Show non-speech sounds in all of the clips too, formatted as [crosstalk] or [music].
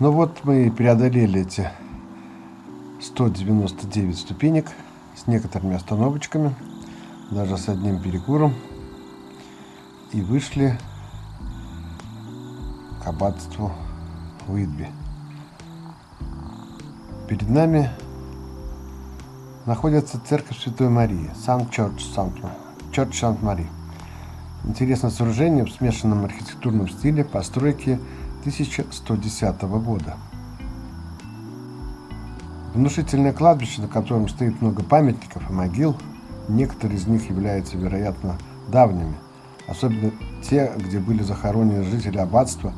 Ну вот мы и преодолели эти 199 ступенек с некоторыми остановочками, даже с одним перекуром. И вышли к аббатству Уитби. Перед нами находится церковь Святой Марии, Сан-Чорч, Чорч Сант-Мари. Интересное сооружение в смешанном архитектурном стиле постройки 1110 года. Внушительное кладбище, на котором стоит много памятников и могил, некоторые из них являются, вероятно, давними, особенно те, где были захоронены жители аббатства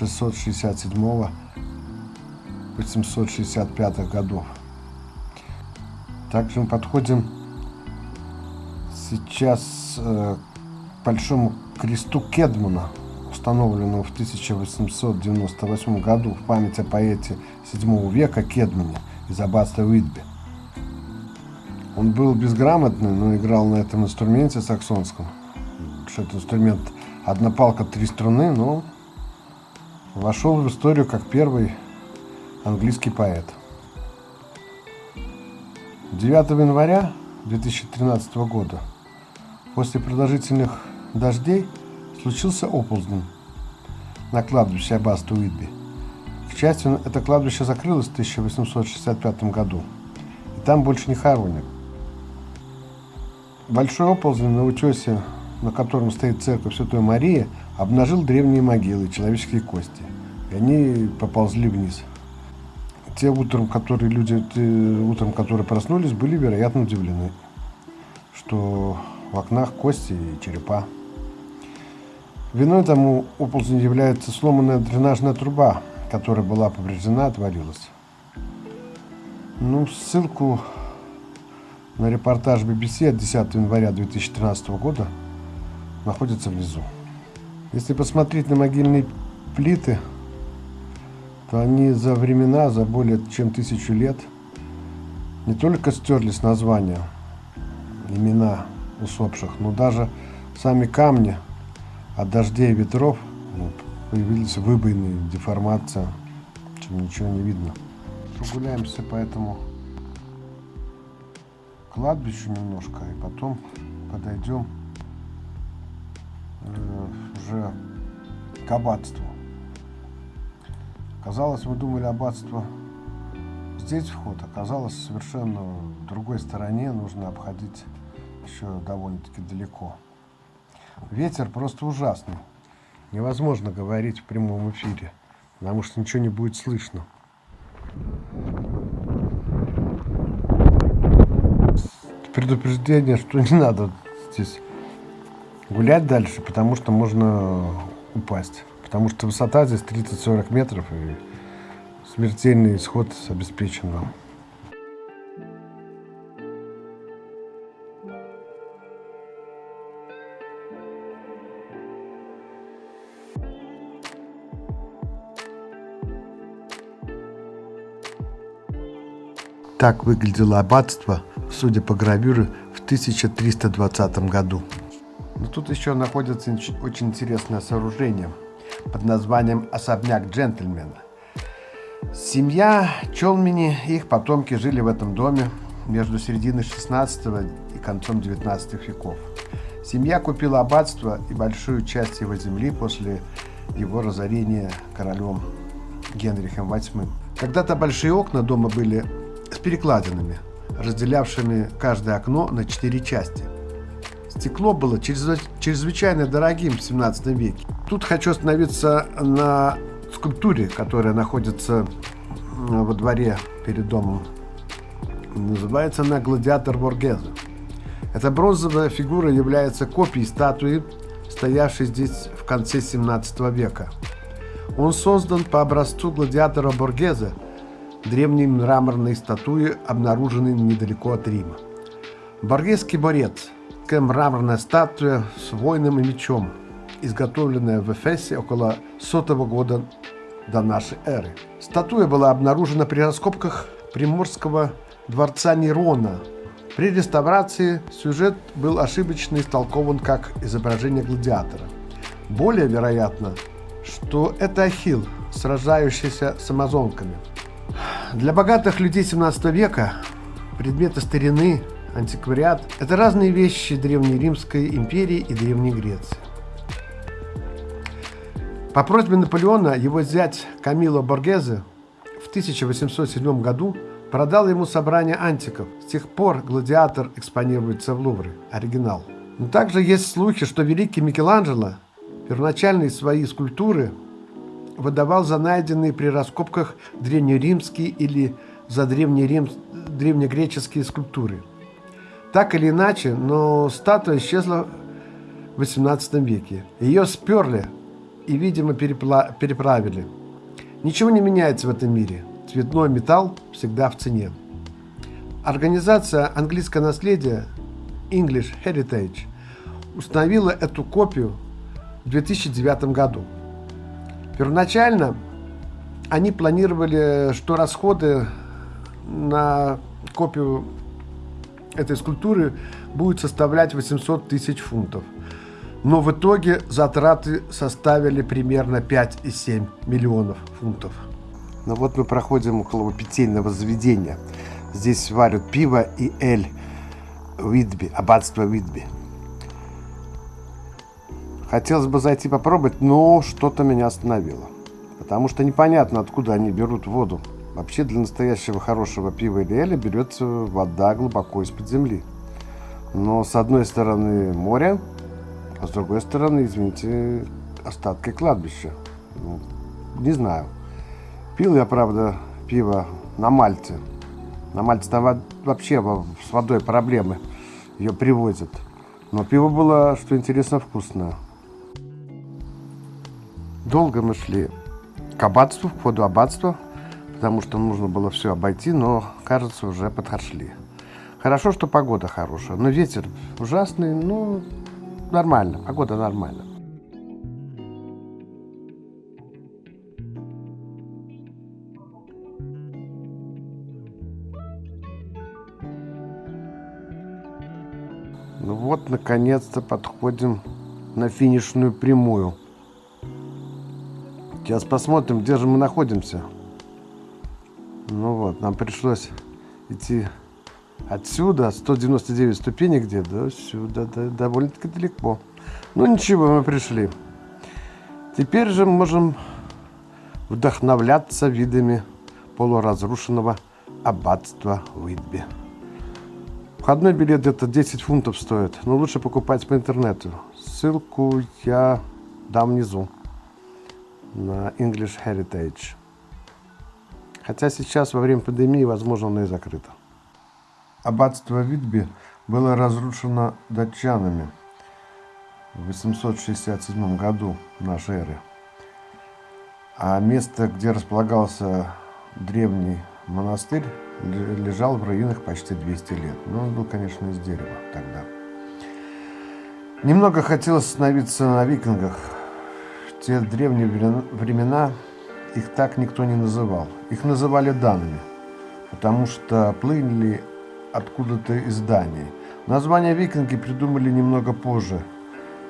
667-865 годов. Также мы подходим сейчас э, к большому кресту Кедмана, установленному в 1898 году в память о поэте VII века Кедмане из аббатства Уитби. Он был безграмотный, но играл на этом инструменте саксонском. Что это инструмент одна палка, три струны, но вошел в историю как первый английский поэт. 9 января 2013 года после продолжительных дождей случился оползень на кладбище аббатства Уитби. К счастью, это кладбище закрылось в 1865 году, и там больше не хоронят. Большой оползень на утесе, на котором стоит церковь Святой Марии, обнажил древние могилы, человеческие кости, и они поползли вниз. Те утром, которые люди, те, утром, которые проснулись, были, вероятно, удивлены, что в окнах кости и черепа. Виной тому оползню является сломанная дренажная труба, которая была повреждена, отвалилась. Ну, ссылку на репортаж BBC от 10 января 2013 года находится внизу. Если посмотреть на могильные плиты, то они за времена, за более чем тысячу лет не только стерлись названия, имена усопших, но даже сами камни – от дождей и ветров появились выбоины, деформация, чем ничего не видно. Прогуляемся по этому кладбищу немножко, и потом подойдем э, уже к аббатству. Казалось, мы думали аббатство здесь вход, оказалось совершенно в другой стороне, нужно обходить еще довольно-таки далеко. Ветер просто ужасный. Невозможно говорить в прямом эфире, потому что ничего не будет слышно. Предупреждение, что не надо здесь гулять дальше, потому что можно упасть. Потому что высота здесь 30-40 метров и смертельный исход обеспечен вам. Так выглядело аббатство, судя по гравюре, в 1320 году. Но тут еще находится очень интересное сооружение под названием «Особняк джентльмена». Семья Чолмини и их потомки жили в этом доме между серединой 16 и концом 19 веков. Семья купила аббатство и большую часть его земли после его разорения королем Генрихом VIII. Когда-то большие окна дома были с перекладинами, разделявшими каждое окно на четыре части. Стекло было чрезвычайно дорогим в 17 веке. Тут хочу остановиться на скульптуре, которая находится во дворе перед домом. Называется она «Гладиатор Боргеза». Эта бронзовая фигура является копией статуи, стоявшей здесь в конце 17 века. Он создан по образцу гладиатора Боргеза – древней мраморной статуи, обнаруженной недалеко от Рима. Боргесский борец – такая мраморная статуя с воином и мечом, изготовленная в Эфесе около сотого года до нашей эры. Статуя была обнаружена при раскопках Приморского дворца Нерона. При реставрации сюжет был ошибочно истолкован как изображение гладиатора. Более вероятно, что это Ахилл, сражающийся с амазонками. Для богатых людей 17 века предметы старины, антиквариат – это разные вещи Древнеримской империи и Древней Греции. По просьбе Наполеона его зять Камило Боргезе в 1807 году продал ему собрание антиков. С тех пор «Гладиатор» экспонируется в Лувре, оригинал. Но также есть слухи, что великий Микеланджело первоначальные свои скульптуры выдавал за найденные при раскопках древнеримские или за древнерим... древнегреческие скульптуры. Так или иначе, но статуя исчезла в XVIII веке. Ее сперли и, видимо, перепла... переправили. Ничего не меняется в этом мире. Цветной металл всегда в цене. Организация «Английское наследие» English Heritage установила эту копию в 2009 году. Первоначально они планировали, что расходы на копию этой скульптуры будут составлять 800 тысяч фунтов. Но в итоге затраты составили примерно 5,7 миллионов фунтов. Ну вот мы проходим около питейного заведения. Здесь варят пиво и эль Уитби, аббатство Уитби. Хотелось бы зайти попробовать, но что-то меня остановило. Потому что непонятно, откуда они берут воду. Вообще для настоящего хорошего пива или эля берется вода глубоко из-под земли. Но с одной стороны море, а с другой стороны, извините, остатки кладбища. Ну, не знаю. Пил я, правда, пиво на Мальте. На Мальте там вообще с водой проблемы. Ее привозят. Но пиво было, что интересно, вкусное. Долго мы шли к аббатству, к входу аббатства, потому что нужно было все обойти, но, кажется, уже подошли. Хорошо, что погода хорошая, но ветер ужасный, ну, нормально, погода нормальная. Ну вот, наконец-то подходим на финишную прямую. Сейчас посмотрим, где же мы находимся. Ну вот, нам пришлось идти отсюда, 199 ступенек где, до сюда, да, довольно-таки далеко. Ну ничего, мы пришли. Теперь же можем вдохновляться видами полуразрушенного аббатства Уитби. Входной билет где-то 10 фунтов стоит, но лучше покупать по интернету. Ссылку я дам внизу на English Heritage. Хотя сейчас во время пандемии, возможно, оно и закрыто. Аббатство Витби было разрушено датчанами в 867 году нашей эры. А место, где располагался древний монастырь, лежал в руинах почти 200 лет. Но он был, конечно, из дерева тогда. Немного хотелось остановиться на викингах, в те древние времена их так никто не называл. Их называли данными, потому что плыли откуда-то из Дании. Название викинги придумали немного позже.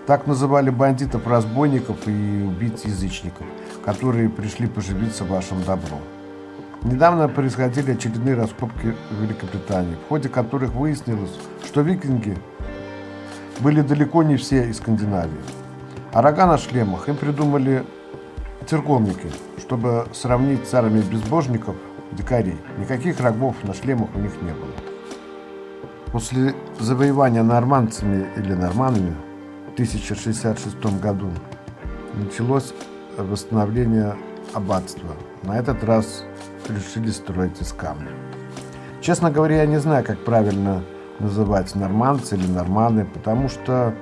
Так называли бандитов, разбойников и убийц-язычников, которые пришли поживиться вашим добром. Недавно происходили очередные раскопки в Великобритании, в ходе которых выяснилось, что викинги были далеко не все из Скандинавии. А рога на шлемах им придумали церковники, чтобы сравнить с безбожников, дикарей. Никаких рогов на шлемах у них не было. После завоевания нормандцами или норманами в 1066 году началось восстановление аббатства. На этот раз решили строить из камня. Честно говоря, я не знаю, как правильно называть нормандцы или норманы, потому что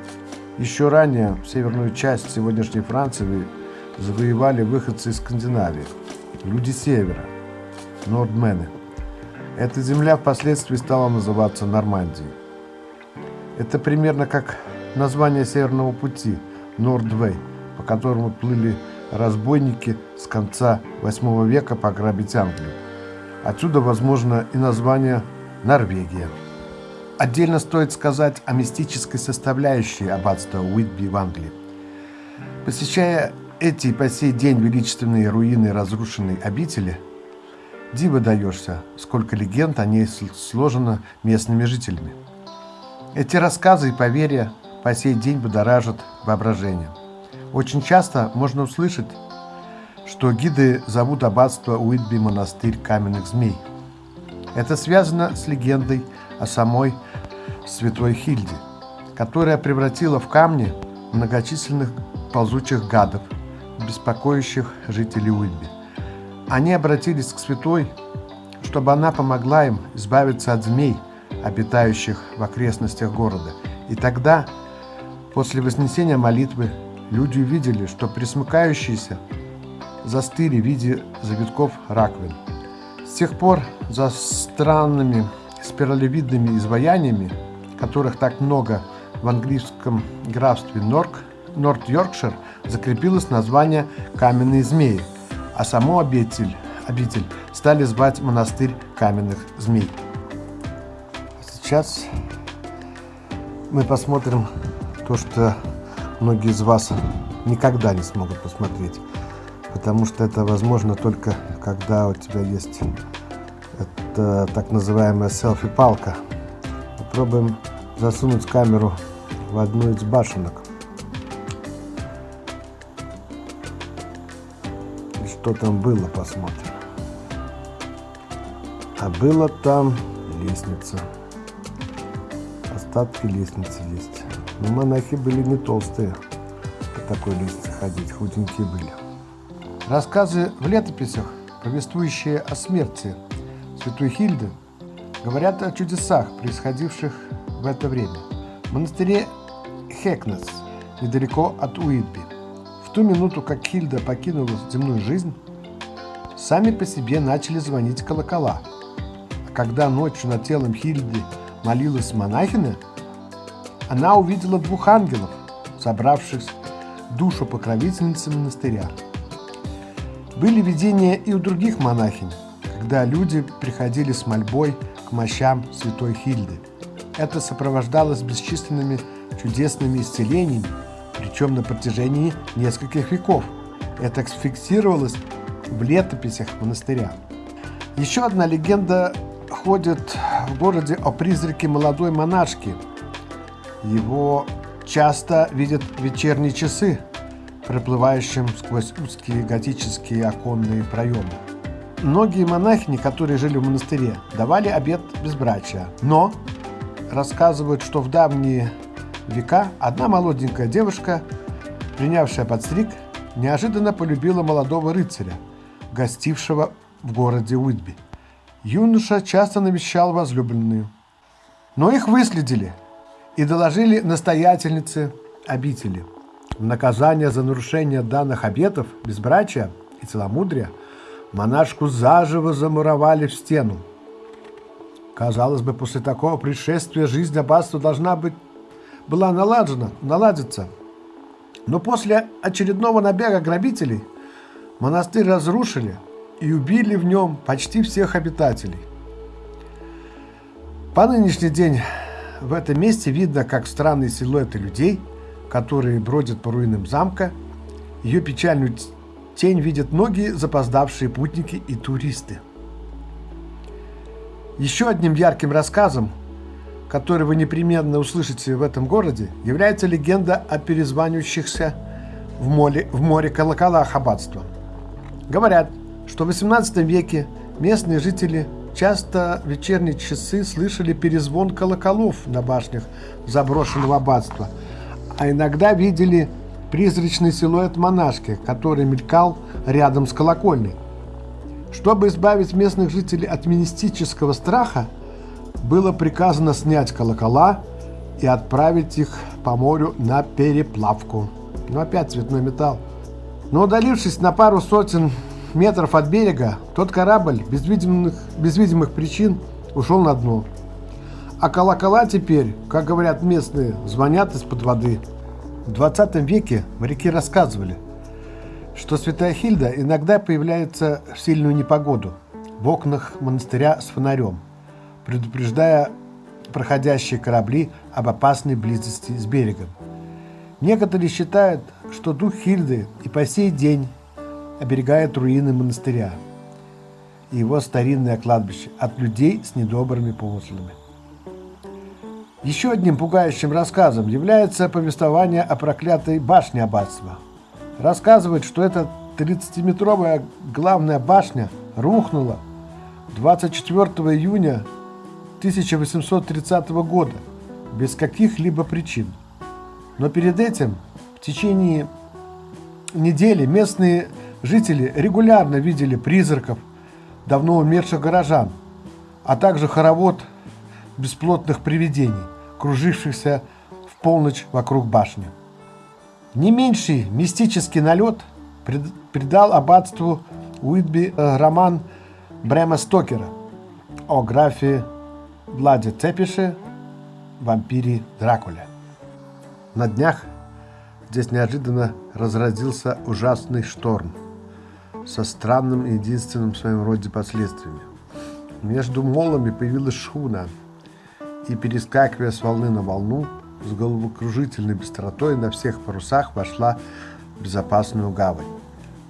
еще ранее северную часть сегодняшней Франции завоевали выходцы из Скандинавии, люди севера, нордмены. Эта земля впоследствии стала называться Нормандией. Это примерно как название Северного пути, Нордвей, по которому плыли разбойники с конца 8 века пограбить Англию. Отсюда, возможно, и название Норвегия. Отдельно стоит сказать о мистической составляющей аббатства Уитби в Англии. Посещая эти по сей день величественные руины разрушенной обители, диво даешься, сколько легенд о ней сложено местными жителями. Эти рассказы и поверья по сей день будоражат воображение. Очень часто можно услышать, что гиды зовут аббатство Уитби монастырь каменных змей. Это связано с легендой о самой святой Хильде, которая превратила в камни многочисленных ползучих гадов, беспокоящих жителей Уитби. Они обратились к святой, чтобы она помогла им избавиться от змей, обитающих в окрестностях города. И тогда, после вознесения молитвы, люди увидели, что присмыкающиеся застыли в виде завитков раковин. С тех пор за странными спиралевидными изваяниями, которых так много в английском графстве Норк, Норт-Йоркшир, закрепилось название «Каменные змеи», а саму обитель, обитель стали звать монастырь каменных змей. Сейчас мы посмотрим то, что многие из вас никогда не смогут посмотреть потому что это возможно только когда у тебя есть это так называемая селфи-палка. Попробуем засунуть камеру в одну из башенок. И что там было, посмотрим. А было там лестница. Остатки лестницы есть. Но монахи были не толстые по такой лестнице ходить, худенькие были. Рассказы в летописях, повествующие о смерти святой Хильды, говорят о чудесах, происходивших в это время. В монастыре Хекнес, недалеко от Уитби, в ту минуту, как Хильда покинула земную жизнь, сами по себе начали звонить колокола. А когда ночью над телом Хильды молилась монахиня, она увидела двух ангелов, собравших душу покровительницы монастыря. Были видения и у других монахинь, когда люди приходили с мольбой к мощам святой Хильды. Это сопровождалось бесчисленными чудесными исцелениями, причем на протяжении нескольких веков. Это фиксировалось в летописях монастыря. Еще одна легенда ходит в городе о призраке молодой монашки. Его часто видят вечерние часы, проплывающим сквозь узкие готические оконные проемы. Многие монахини, которые жили в монастыре, давали обет безбрачия, но рассказывают, что в давние века одна молоденькая девушка, принявшая подстриг, неожиданно полюбила молодого рыцаря, гостившего в городе Уитби. Юноша часто навещал возлюбленную, но их выследили и доложили настоятельнице обители – в наказание за нарушение данных обетов, безбрачия и целомудрия монашку заживо замуровали в стену. Казалось бы, после такого пришествия жизнь аббатства должна быть была налажена, наладиться. Но после очередного набега грабителей монастырь разрушили и убили в нем почти всех обитателей. По нынешний день в этом месте видно, как странные силуэты людей – которые бродят по руинам замка. Ее печальную тень видят многие запоздавшие путники и туристы. Еще одним ярким рассказом, который вы непременно услышите в этом городе, является легенда о перезванивающихся в море, в море колоколах аббатства. Говорят, что в XVIII веке местные жители часто вечерние часы слышали перезвон колоколов на башнях заброшенного аббатства – а иногда видели призрачный силуэт монашки, который мелькал рядом с колокольней. Чтобы избавить местных жителей от мистического страха, было приказано снять колокола и отправить их по морю на переплавку. Ну опять цветной металл. Но удалившись на пару сотен метров от берега, тот корабль без видимых, без видимых причин ушел на дно. А колокола теперь, как говорят местные, звонят из-под воды. В 20 веке моряки рассказывали, что святая Хильда иногда появляется в сильную непогоду в окнах монастыря с фонарем, предупреждая проходящие корабли об опасной близости с берегом. Некоторые считают, что дух Хильды и по сей день оберегает руины монастыря и его старинное кладбище от людей с недобрыми помыслами. Еще одним пугающим рассказом является повествование о проклятой башне аббатства. Рассказывает, что эта 30-метровая главная башня рухнула 24 июня 1830 года без каких-либо причин. Но перед этим в течение недели местные жители регулярно видели призраков давно умерших горожан, а также хоровод бесплотных привидений, кружившихся в полночь вокруг башни. Не меньший мистический налет придал аббатству Уитби э, роман Брема Стокера о графе Владе Цепише, вампире Дракуле. На днях здесь неожиданно разразился ужасный шторм со странным и единственным в своем роде последствиями. Между молами появилась шхуна – и, перескакивая с волны на волну, с головокружительной быстротой на всех парусах вошла в безопасную гавань.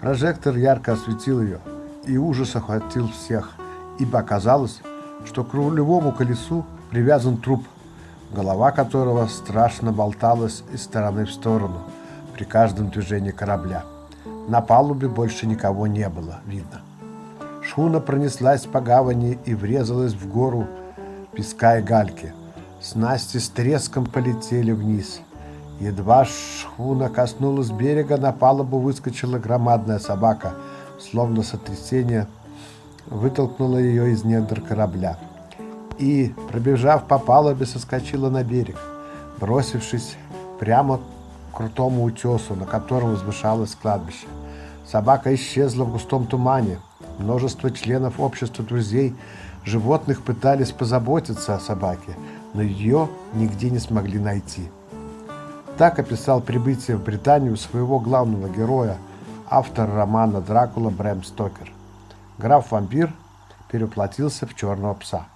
Прожектор ярко осветил ее, и ужас охватил всех, ибо оказалось, что к рулевому колесу привязан труп, голова которого страшно болталась из стороны в сторону при каждом движении корабля. На палубе больше никого не было видно. Шхуна пронеслась по гавани и врезалась в гору, песка и гальки. Снасти с треском полетели вниз. Едва шхуна коснулась берега, на палубу выскочила громадная собака, словно сотрясение вытолкнуло ее из недр корабля. И, пробежав по палубе, соскочила на берег, бросившись прямо к крутому утесу, на котором возвышалось кладбище. Собака исчезла в густом тумане. Множество членов общества друзей животных пытались позаботиться о собаке, но ее нигде не смогли найти. Так описал прибытие в Британию своего главного героя, автор романа «Дракула» Брэм Стокер. Граф-вампир переплатился в черного пса.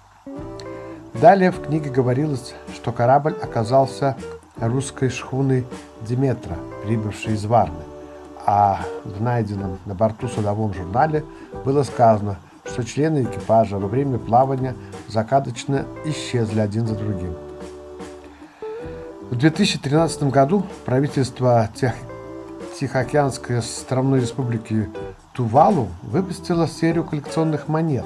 Далее в книге говорилось, что корабль оказался русской шхуной Диметра, прибывшей из Варны, а в найденном на борту судовом журнале было сказано – что члены экипажа во время плавания закадочно исчезли один за другим. В 2013 году правительство Тех... Тихоокеанской островной республики Тувалу выпустило серию коллекционных монет,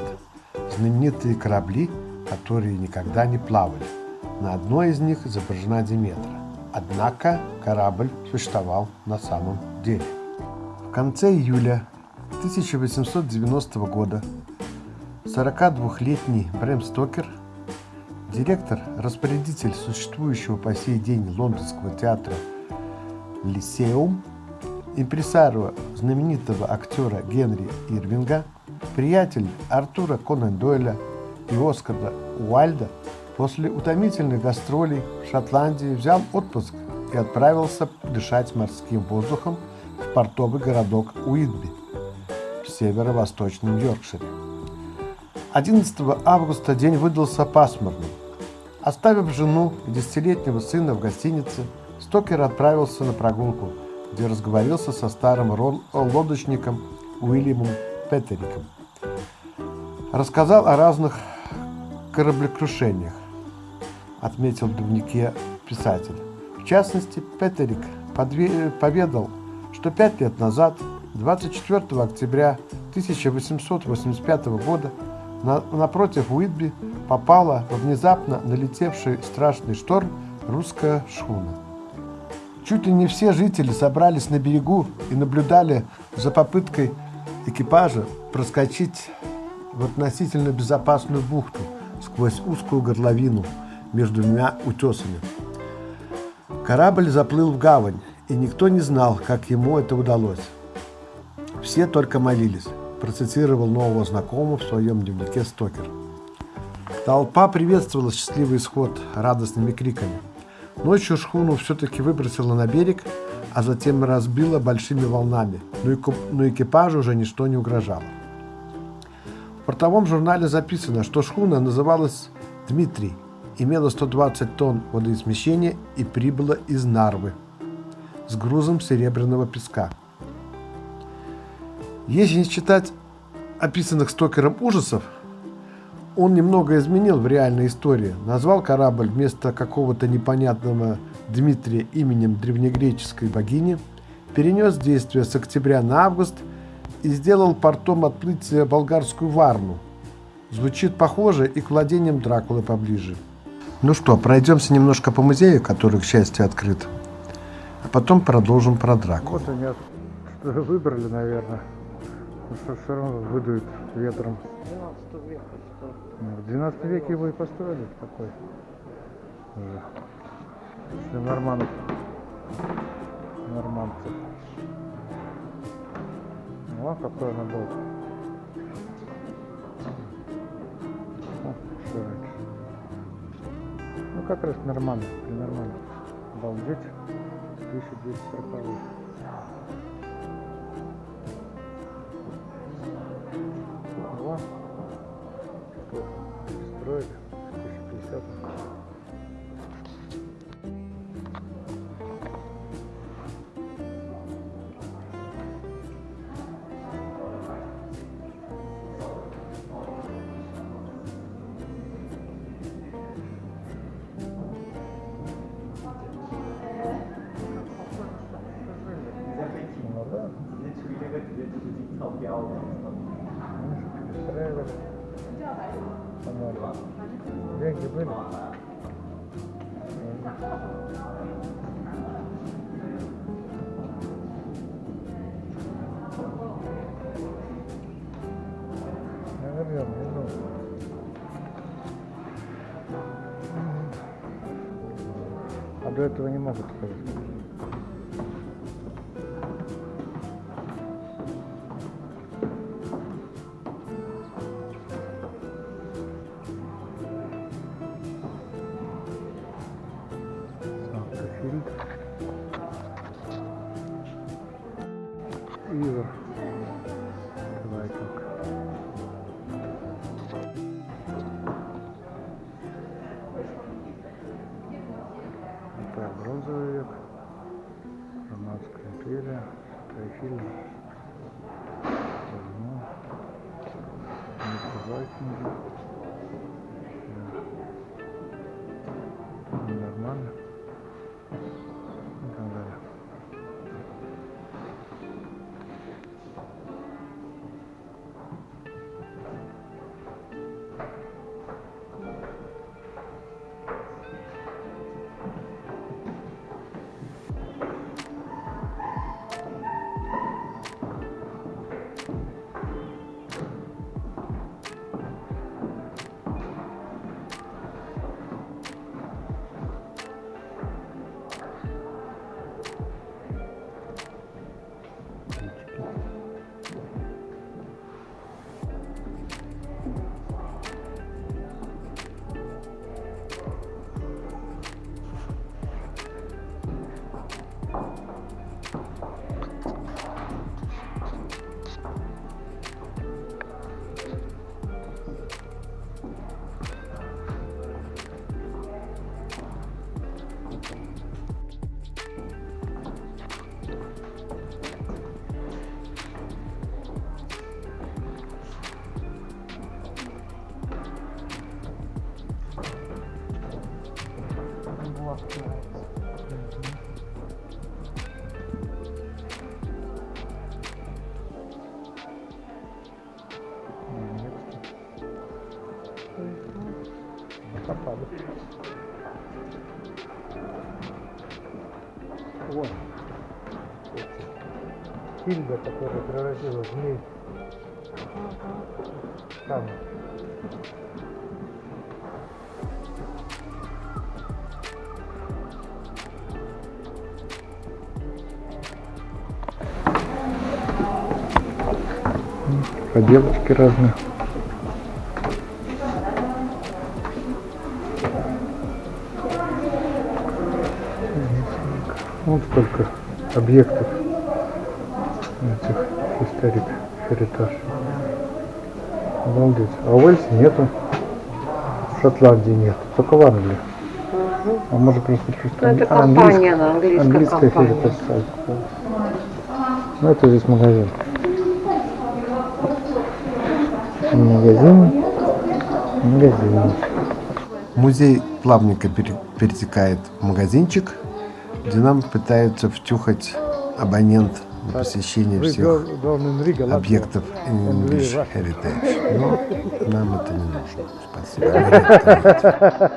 знаменитые корабли, которые никогда не плавали. На одной из них изображена Диметра. Однако корабль существовал на самом деле. В конце июля 1890 года 42-летний Брэм Стокер, директор-распорядитель существующего по сей день лондонского театра «Лисеум», импресарио знаменитого актера Генри Ирвинга, приятель Артура Конан Дойля и Оскара Уайльда, после утомительных гастролей в Шотландии взял отпуск и отправился дышать морским воздухом в портовый городок Уитби в северо-восточном Йоркшире. 11 августа день выдался пасмурным. Оставив жену и десятилетнего сына в гостинице, Стокер отправился на прогулку, где разговорился со старым лодочником Уильямом Петериком. Рассказал о разных кораблекрушениях, отметил в дневнике писатель. В частности, Петерик поведал, что пять лет назад, 24 октября 1885 года, на, напротив Уитби попала во внезапно налетевший страшный шторм русская шхуна. Чуть ли не все жители собрались на берегу и наблюдали за попыткой экипажа проскочить в относительно безопасную бухту сквозь узкую горловину между двумя утесами. Корабль заплыл в гавань, и никто не знал, как ему это удалось. Все только молились процитировал нового знакомого в своем дневнике Стокер. Толпа приветствовала счастливый исход радостными криками. Ночью шхуну все-таки выбросило на берег, а затем разбило большими волнами, но экипажу уже ничто не угрожало. В портовом журнале записано, что шхуна называлась «Дмитрий», имела 120 тонн водоизмещения и прибыла из Нарвы. с грузом серебряного песка. Если не считать описанных Стокером ужасов, он немного изменил в реальной истории. Назвал корабль вместо какого-то непонятного Дмитрия именем древнегреческой богини, перенес действие с октября на август и сделал портом отплытия болгарскую Варну. Звучит похоже и к владениям Дракулы поближе. Ну что, пройдемся немножко по музею, который, к счастью, открыт. А потом продолжим про Дракулу. Вот они что выбрали, наверное. Ну что все равно выдует ветром. 12 века что В 12 веке его и построили такой. Уже. Для норманов. Норманцев. Ну, а какой она был. О. Ну, как раз нормально, при нормально. Обалдеть. 1240 Вот. В По-моему. Деньги были. Наверное, не знаю. А Закопали. Вот. Хильда, которая превратила змей. Там. Поделочки разные. Вот сколько объектов этих историк херитаж. Обалдеть. А в Уэльсе нету. В Шотландии нет. Только в Англии. А может просто чуть Ну, это а, компания, английская английская компания. переписать. Ну, это здесь магазин. Магазин. Магазин. Музей плавненько пере- перетекает в магазинчик, где нам пытаются втюхать абонент на посещение всех объектов English. Heritage. Но нам это не нужно. Спасибо.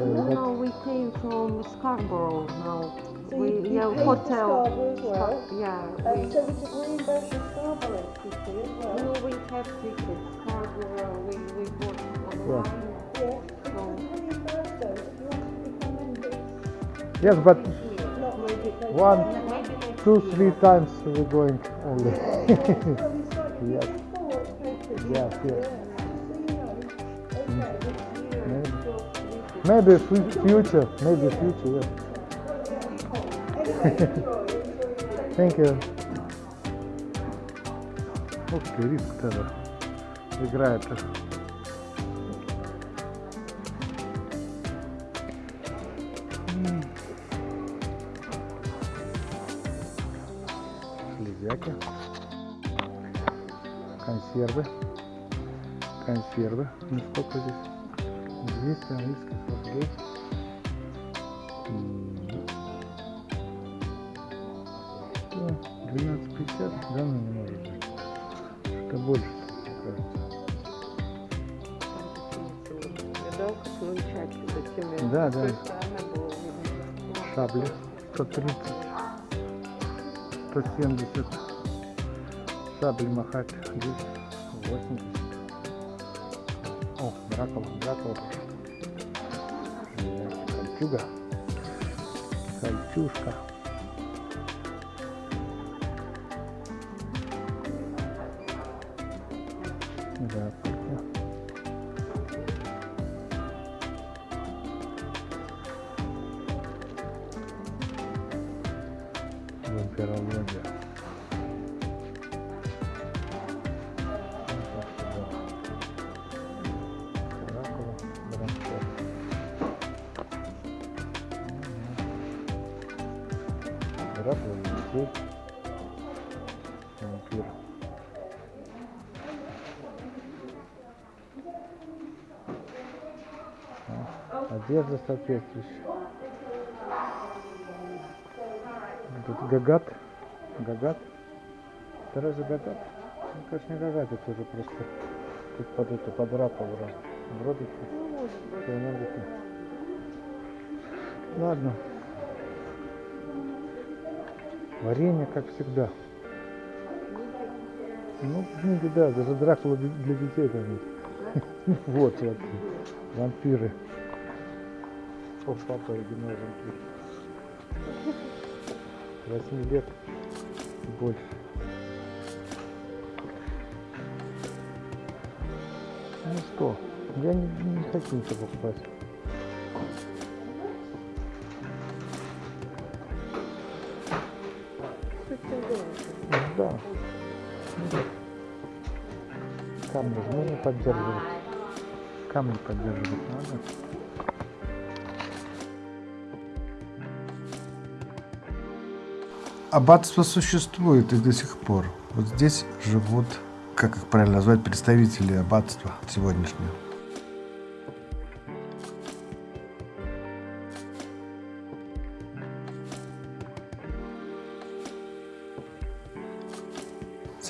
No, we came from Scarborough now. So we, you, you yeah, hotel. Scarborough as well? Yeah, Um, we, so we could reimburse your Scarborough ticket as well? no, we have tickets. Scarborough, we, we bought online. Yes. So, Reimburse those if you want to become members. yes, but Not maybe they one, maybe next two, year. three times we're going only. Well, we started Yes. Maybe fu- future, maybe future, yes. [laughs] Thank you. Ух ты, риск тогда играет. М. Железяки. Консервы. Консервы. Ну сколько здесь? 200 английских рублей. М. Ну, 12,50, да, ну не может быть. Что больше, кажется. Да, да. Шабли 130, 170. Шабли махать здесь 80. О, Дракула, Дракула. Кольчуга. Кольчушка. Дракула, Елисей. Вампир. А, Одежда соответствующая. Тут Гагат. Гагат. Это разве Гагат? Ну, конечно, не Гагат, это уже просто тут под эту, под ракову. Вроде как. всё равно где-то. Ладно. Варенье, как всегда. Ну, книги, да, даже Дракула для детей там. [laughs] Вот, вот. Вампиры. О, папа оригинал вампир. 8 лет больше. Ну что, я не, не хочу ничего покупать. Камни же нужно поддерживать. Камни поддерживать надо. Аббатство существует и до сих пор. Вот здесь живут, как их правильно назвать, представители аббатства сегодняшнего.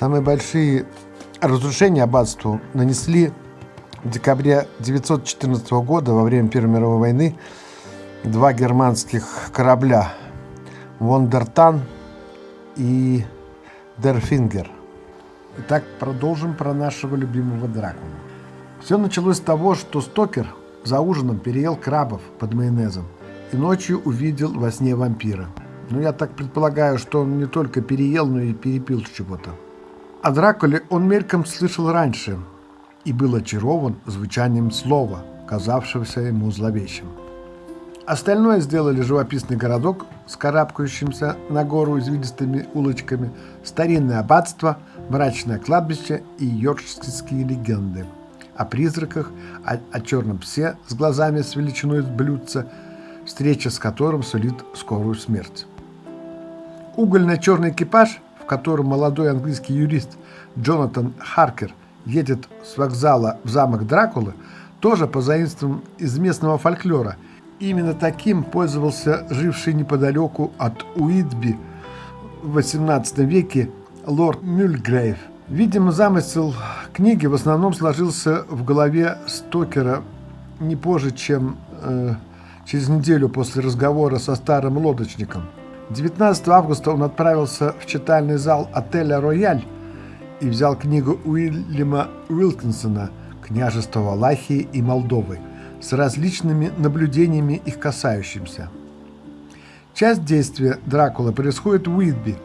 Самые большие разрушения аббатству нанесли в декабре 914 года во время Первой мировой войны два германских корабля Вондертан и Дерфингер. Итак, продолжим про нашего любимого Дракулу. Все началось с того, что Стокер за ужином переел крабов под майонезом и ночью увидел во сне вампира. Ну, я так предполагаю, что он не только переел, но и перепил чего-то. О Дракуле он мельком слышал раньше и был очарован звучанием слова, казавшегося ему зловещим. Остальное сделали живописный городок с карабкающимся на гору извилистыми улочками, старинное аббатство, мрачное кладбище и йоркширские легенды о призраках, о, о черном псе с глазами с величиной блюдца, встреча с которым сулит скорую смерть. Угольно-черный экипаж, в котором молодой английский юрист Джонатан Харкер едет с вокзала в замок Дракулы, тоже позаимствован из местного фольклора. Именно таким пользовался живший неподалеку от Уитби в XVIII веке лорд Мюльгрейв. Видимо, замысел книги в основном сложился в голове Стокера не позже, чем э, через неделю после разговора со старым лодочником. 19 августа он отправился в читальный зал отеля «Рояль» и взял книгу Уильяма Уилкинсона «Княжество Валахии и Молдовы» с различными наблюдениями их касающимся. Часть действия Дракула происходит в Уитби.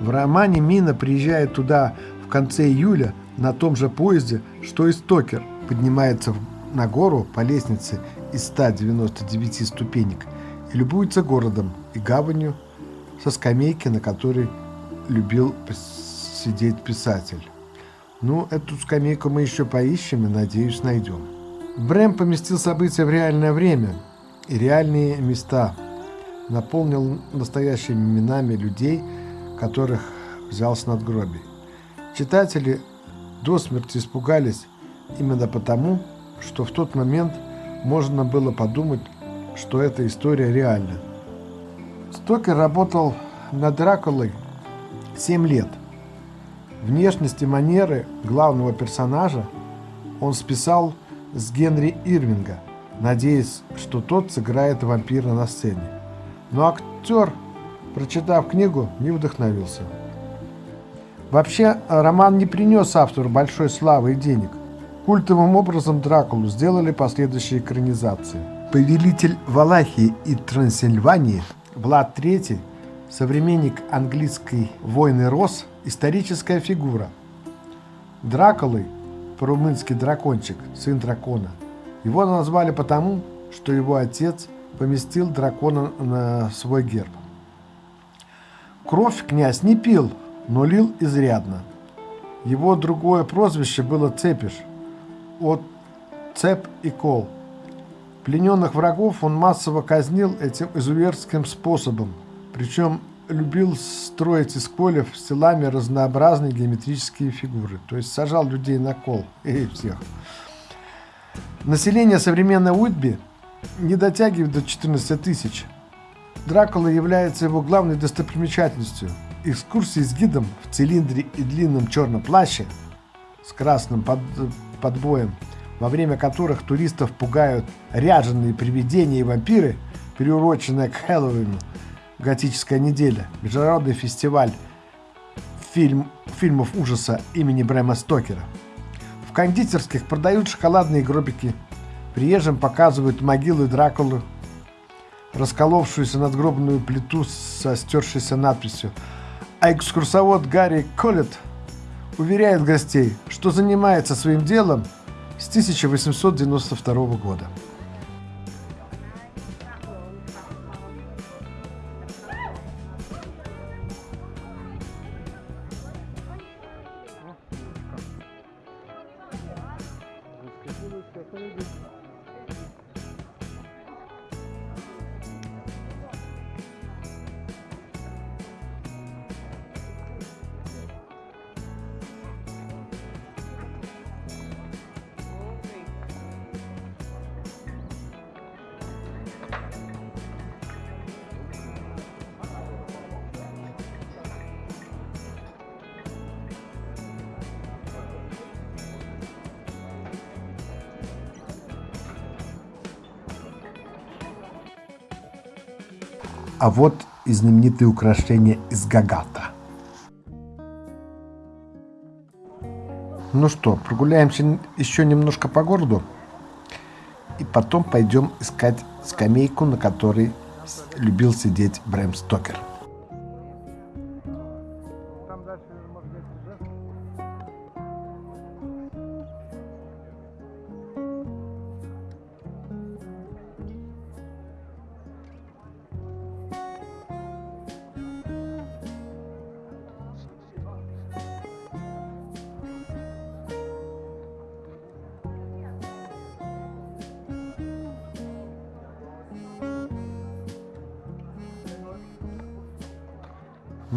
В романе Мина приезжает туда в конце июля на том же поезде, что и Стокер, поднимается на гору по лестнице из 199 ступенек и любуется городом и гаванью со скамейки, на которой любил сидеть писатель. Ну, эту скамейку мы еще поищем и, надеюсь, найдем. Брэм поместил события в реальное время и реальные места, наполнил настоящими именами людей, которых взял с надгробий. Читатели до смерти испугались именно потому, что в тот момент можно было подумать, что эта история реальна. Стокер работал над Дракулой 7 лет. Внешность и манеры главного персонажа он списал с Генри Ирвинга, надеясь, что тот сыграет вампира на сцене. Но актер, прочитав книгу, не вдохновился. Вообще, роман не принес автору большой славы и денег. Культовым образом Дракулу сделали последующие экранизации. Повелитель Валахии и Трансильвании Влад III, современник английской войны Рос, историческая фигура. Дракулой, по-румынски дракончик, сын дракона. Его назвали потому, что его отец поместил дракона на свой герб. Кровь князь не пил, но лил изрядно. Его другое прозвище было Цепиш, от цеп и кол. Плененных врагов он массово казнил этим изуверским способом, причем любил строить из колев с телами разнообразные геометрические фигуры, то есть сажал людей на кол, и всех. Население современной Уитби не дотягивает до 14 тысяч. Дракула является его главной достопримечательностью. Экскурсии с гидом в цилиндре и длинном черном плаще с красным под, подбоем – во время которых туристов пугают ряженые привидения и вампиры, приуроченная к Хэллоуину, готическая неделя, международный фестиваль фильм, фильмов ужаса имени Брэма Стокера. В кондитерских продают шоколадные гробики, приезжим показывают могилы Дракулы, расколовшуюся надгробную плиту со стершейся надписью, а экскурсовод Гарри Коллет уверяет гостей, что занимается своим делом – с 1892 года. Вот и знаменитые украшения из Гагата. Ну что, прогуляемся еще немножко по городу и потом пойдем искать скамейку, на которой любил сидеть Брэм Стокер.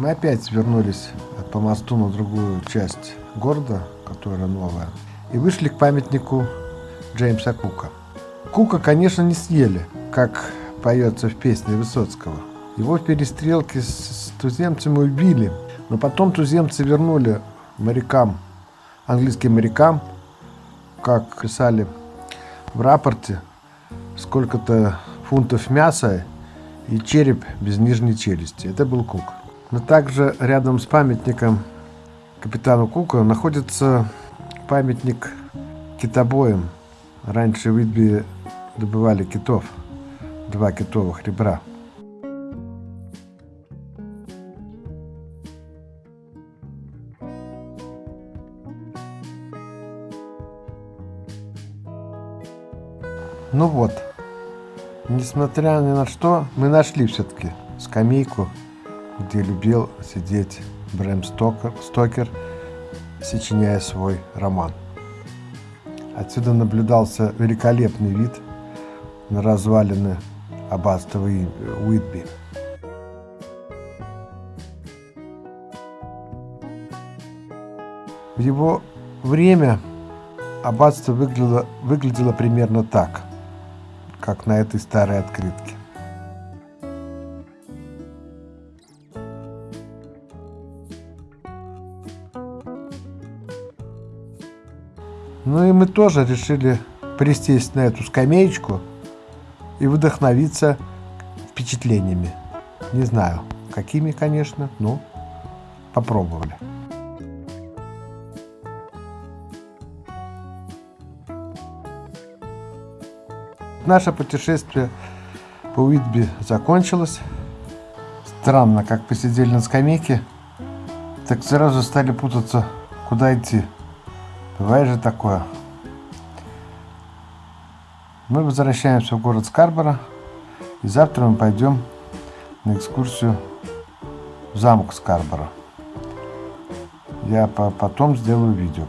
Мы опять вернулись по мосту на другую часть города, которая новая, и вышли к памятнику Джеймса Кука. Кука, конечно, не съели, как поется в песне Высоцкого. Его в перестрелке с туземцами убили, но потом туземцы вернули морякам, английским морякам, как писали в рапорте, сколько-то фунтов мяса и череп без нижней челюсти. Это был Кук. Но также рядом с памятником капитану Кука находится памятник китобоям. Раньше в Идби добывали китов, два китовых ребра. Ну вот, несмотря ни на что, мы нашли все-таки скамейку, где любил сидеть Брэм Стокер, Стокер, сочиняя свой роман. Отсюда наблюдался великолепный вид на развалины аббатства Уитби. В его время аббатство выглядело, выглядело примерно так, как на этой старой открытке. Ну и мы тоже решили присесть на эту скамеечку и вдохновиться впечатлениями. Не знаю, какими, конечно, но попробовали. Наше путешествие по Уитби закончилось. Странно, как посидели на скамейке, так сразу стали путаться, куда идти. Бывает же такое. Мы возвращаемся в город Скарборо, и завтра мы пойдем на экскурсию в замок Скарборо. Я по потом сделаю видео.